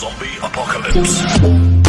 Zombie Apocalypse.